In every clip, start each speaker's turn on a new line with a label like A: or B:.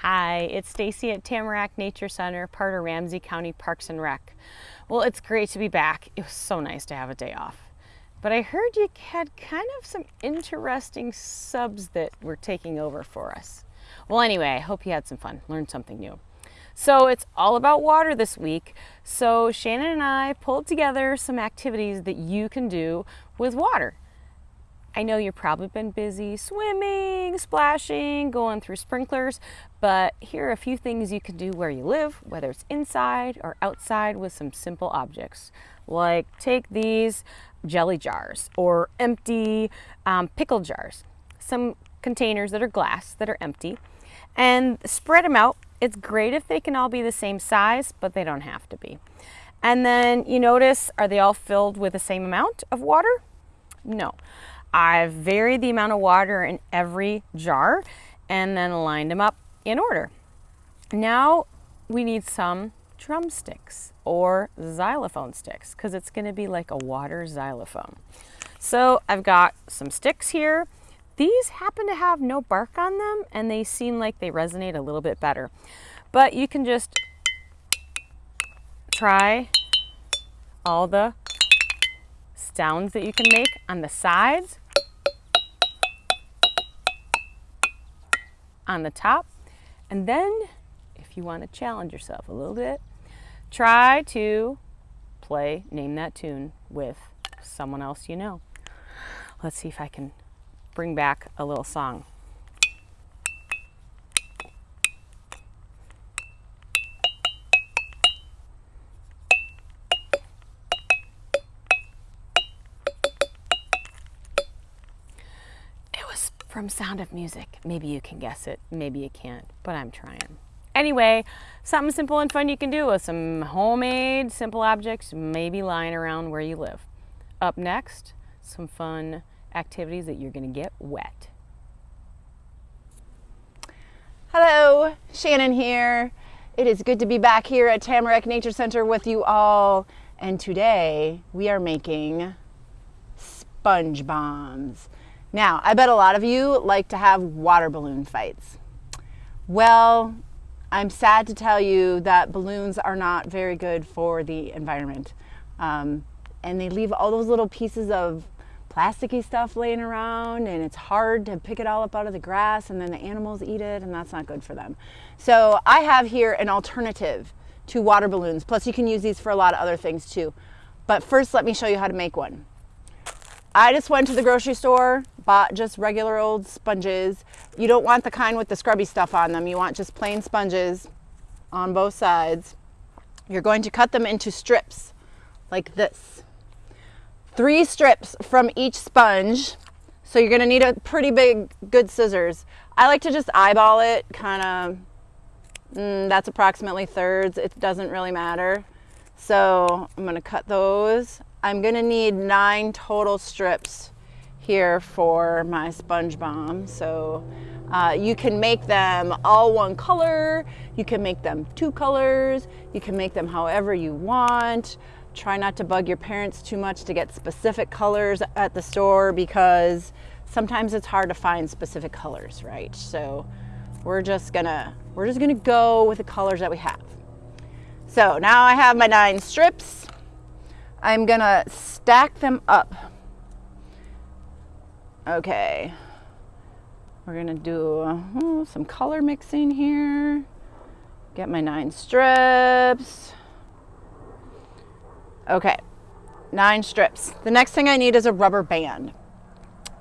A: Hi, it's Stacy at Tamarack Nature Center, part of Ramsey County Parks and Rec. Well, it's great to be back. It was so nice to have a day off. But I heard you had kind of some interesting subs that were taking over for us. Well, anyway, I hope you had some fun, learned something new. So it's all about water this week. So Shannon and I pulled together some activities that you can do with water. I know you've probably been busy swimming, splashing, going through sprinklers, but here are a few things you can do where you live, whether it's inside or outside with some simple objects. Like take these jelly jars or empty um, pickle jars, some containers that are glass that are empty, and spread them out. It's great if they can all be the same size, but they don't have to be. And then you notice, are they all filled with the same amount of water? No. I've varied the amount of water in every jar and then lined them up in order. Now we need some drumsticks or xylophone sticks because it's going to be like a water xylophone. So I've got some sticks here. These happen to have no bark on them and they seem like they resonate a little bit better. But you can just try all the sounds that you can make on the sides on the top. And then if you want to challenge yourself a little bit, try to play Name That Tune with someone else you know. Let's see if I can bring back a little song. From Sound of Music. Maybe you can guess it, maybe you can't, but I'm trying. Anyway, something simple and fun you can do with some homemade simple objects maybe lying around where you live. Up next, some fun activities that you're gonna get wet.
B: Hello, Shannon here. It is good to be back here at Tamarack Nature Center with you all. And today we are making sponge bombs. Now, I bet a lot of you like to have water balloon fights. Well, I'm sad to tell you that balloons are not very good for the environment. Um, and they leave all those little pieces of plasticky stuff laying around and it's hard to pick it all up out of the grass and then the animals eat it and that's not good for them. So I have here an alternative to water balloons. Plus you can use these for a lot of other things too. But first let me show you how to make one. I just went to the grocery store, bought just regular old sponges. You don't want the kind with the scrubby stuff on them. You want just plain sponges on both sides. You're going to cut them into strips like this. Three strips from each sponge. So you're gonna need a pretty big, good scissors. I like to just eyeball it, kind of, mm, that's approximately thirds. It doesn't really matter. So I'm gonna cut those I'm gonna need nine total strips here for my sponge bomb. So uh, you can make them all one color, you can make them two colors, you can make them however you want. Try not to bug your parents too much to get specific colors at the store because sometimes it's hard to find specific colors, right? So we're just gonna, we're just gonna go with the colors that we have. So now I have my nine strips. I'm gonna stack them up. Okay, we're gonna do some color mixing here. Get my nine strips. Okay, nine strips. The next thing I need is a rubber band.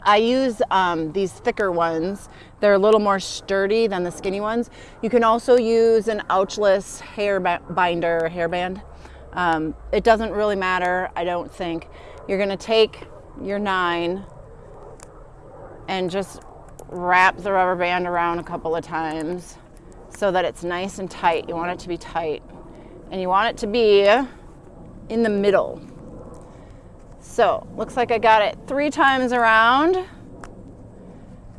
B: I use um, these thicker ones. They're a little more sturdy than the skinny ones. You can also use an ouchless hair binder hairband. Um, it doesn't really matter, I don't think. You're gonna take your nine and just wrap the rubber band around a couple of times so that it's nice and tight. You want it to be tight. And you want it to be in the middle. So, looks like I got it three times around.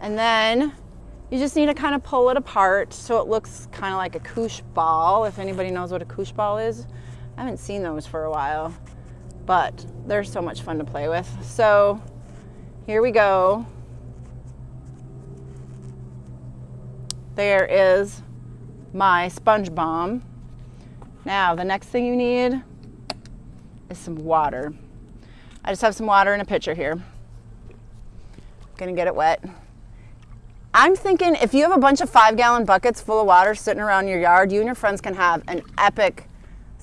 B: And then you just need to kind of pull it apart so it looks kind of like a koosh ball, if anybody knows what a koosh ball is. I haven't seen those for a while, but they're so much fun to play with. So here we go. There is my sponge bomb. Now, the next thing you need is some water. I just have some water in a pitcher here. Gonna get it wet. I'm thinking if you have a bunch of five gallon buckets full of water sitting around your yard, you and your friends can have an epic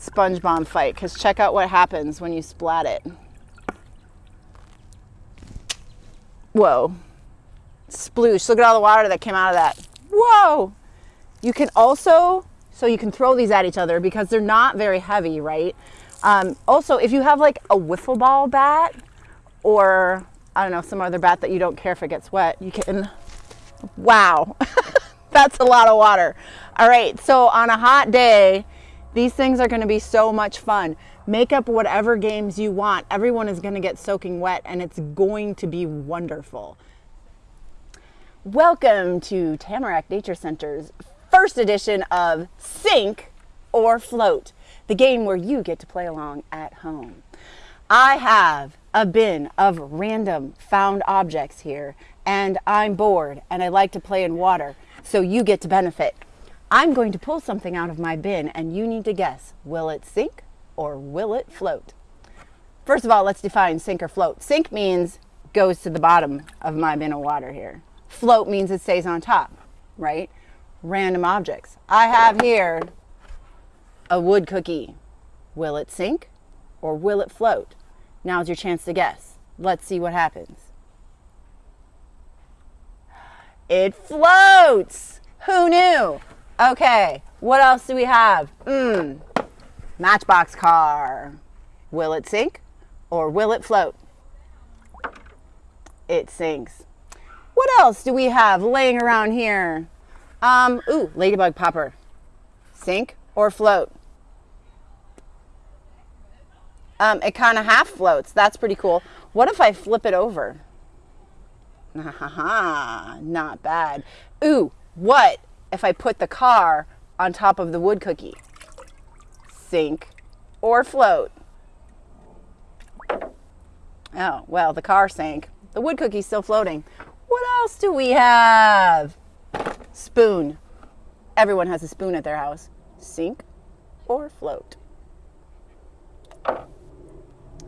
B: sponge bomb fight because check out what happens when you splat it. Whoa. Sploosh. Look at all the water that came out of that. Whoa. You can also, so you can throw these at each other because they're not very heavy, right? Um, also, if you have like a wiffle ball bat or I don't know, some other bat that you don't care if it gets wet, you can, wow, that's a lot of water. All right, so on a hot day, these things are gonna be so much fun. Make up whatever games you want. Everyone is gonna get soaking wet and it's going to be wonderful. Welcome to Tamarack Nature Center's first edition of Sink or Float, the game where you get to play along at home. I have a bin of random found objects here, and I'm bored and I like to play in water, so you get to benefit. I'm going to pull something out of my bin, and you need to guess will it sink or will it float? First of all, let's define sink or float. Sink means goes to the bottom of my bin of water here. Float means it stays on top, right? Random objects. I have here a wood cookie. Will it sink or will it float? Now's your chance to guess. Let's see what happens. It floats! Who knew? Okay, what else do we have? Mmm, matchbox car. Will it sink or will it float? It sinks. What else do we have laying around here? Um, ooh, ladybug popper. Sink or float? Um, it kind of half floats. That's pretty cool. What if I flip it over? Ha ha ha, not bad. Ooh, what if I put the car on top of the wood cookie? Sink or float? Oh, well, the car sank. The wood cookie's still floating. What else do we have? Spoon. Everyone has a spoon at their house. Sink or float?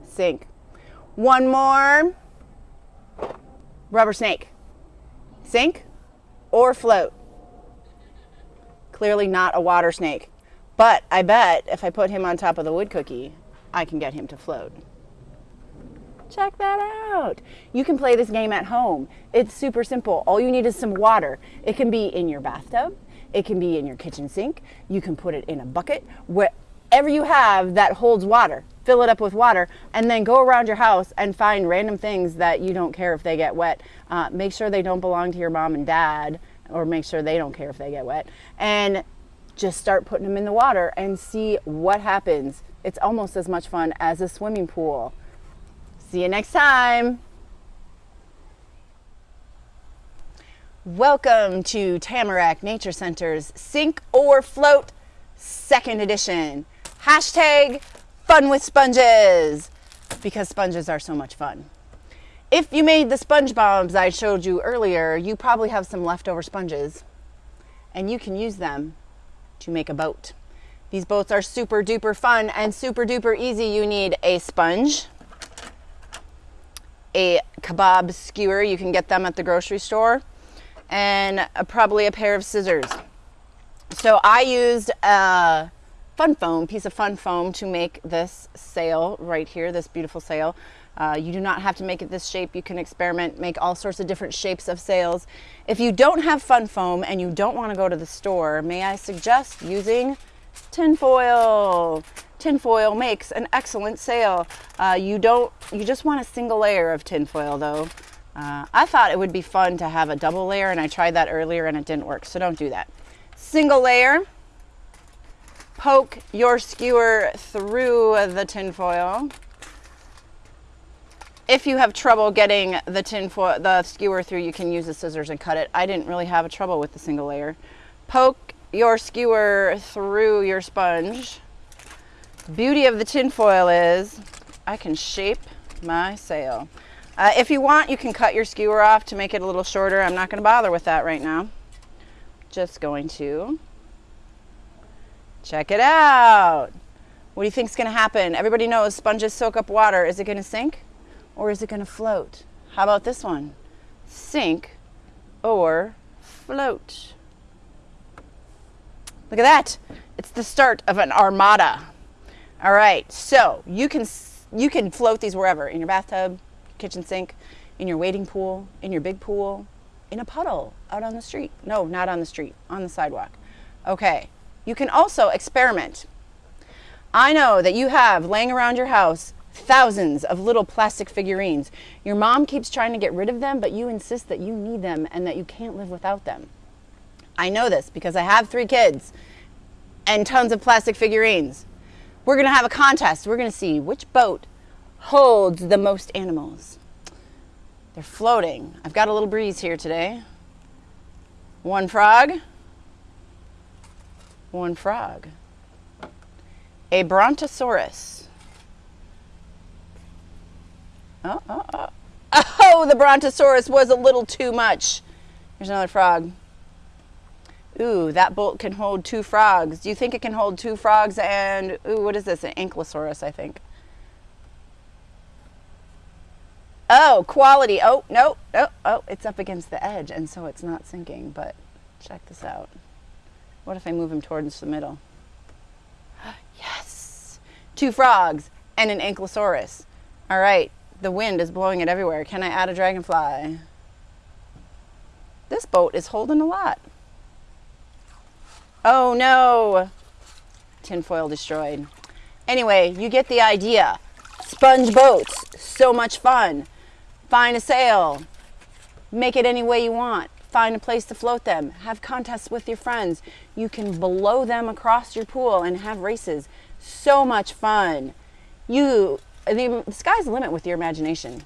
B: Sink. One more. Rubber snake. Sink or float? Clearly not a water snake. But I bet if I put him on top of the wood cookie, I can get him to float. Check that out. You can play this game at home. It's super simple. All you need is some water. It can be in your bathtub, it can be in your kitchen sink. You can put it in a bucket, wherever you have that holds water. Fill it up with water and then go around your house and find random things that you don't care if they get wet. Uh, make sure they don't belong to your mom and dad, or make sure they don't care if they get wet. And just start putting them in the water and see what happens. It's almost as much fun as a swimming pool. See you next time. Welcome to Tamarack Nature Center's Sink or Float second edition. Hashtag fun with sponges because sponges are so much fun. If you made the sponge bombs I showed you earlier, you probably have some leftover sponges and you can use them to make a boat. These boats are super duper fun and super duper easy. You need a sponge, a kebab skewer, you can get them at the grocery store, and a, probably a pair of scissors. So I used a fun foam, piece of fun foam to make this sail right here, this beautiful sail. Uh, you do not have to make it this shape. You can experiment, make all sorts of different shapes of sails. If you don't have fun foam and you don't want to go to the store, may I suggest using tinfoil. Tinfoil makes an excellent sail. Uh, you don't, you just want a single layer of tinfoil though. Uh, I thought it would be fun to have a double layer and I tried that earlier and it didn't work, so don't do that. Single layer, poke your skewer through the tinfoil. If you have trouble getting the tin foil, the skewer through, you can use the scissors and cut it. I didn't really have a trouble with the single layer. Poke your skewer through your sponge. Beauty of the tin foil is I can shape my sail. Uh, if you want, you can cut your skewer off to make it a little shorter. I'm not going to bother with that right now. Just going to Check it out. What do you think's going to happen? Everybody knows sponges soak up water. Is it going to sink or is it going to float? How about this one? Sink or float. Look at that. It's the start of an armada. All right. So, you can you can float these wherever, in your bathtub, kitchen sink, in your wading pool, in your big pool, in a puddle out on the street. No, not on the street, on the sidewalk. Okay. You can also experiment. I know that you have laying around your house thousands of little plastic figurines. Your mom keeps trying to get rid of them, but you insist that you need them and that you can't live without them. I know this because I have three kids and tons of plastic figurines. We're going to have a contest. We're going to see which boat holds the most animals. They're floating. I've got a little breeze here today. One frog. One frog. A brontosaurus. Oh, oh, oh. Oh, the brontosaurus was a little too much. Here's another frog. Ooh, that bolt can hold two frogs. Do you think it can hold two frogs and, ooh, what is this? An ankylosaurus, I think. Oh, quality. Oh, no, oh, oh, it's up against the edge, and so it's not sinking. But check this out. What if I move him towards the middle? Yes! Two frogs and an ankylosaurus. All right, the wind is blowing it everywhere. Can I add a dragonfly? This boat is holding a lot. Oh no! Tinfoil destroyed. Anyway, you get the idea. Sponge boats, so much fun. Find a sail. Make it any way you want. Find a place to float them. Have contests with your friends. You can blow them across your pool and have races. So much fun. You, the sky's the limit with your imagination.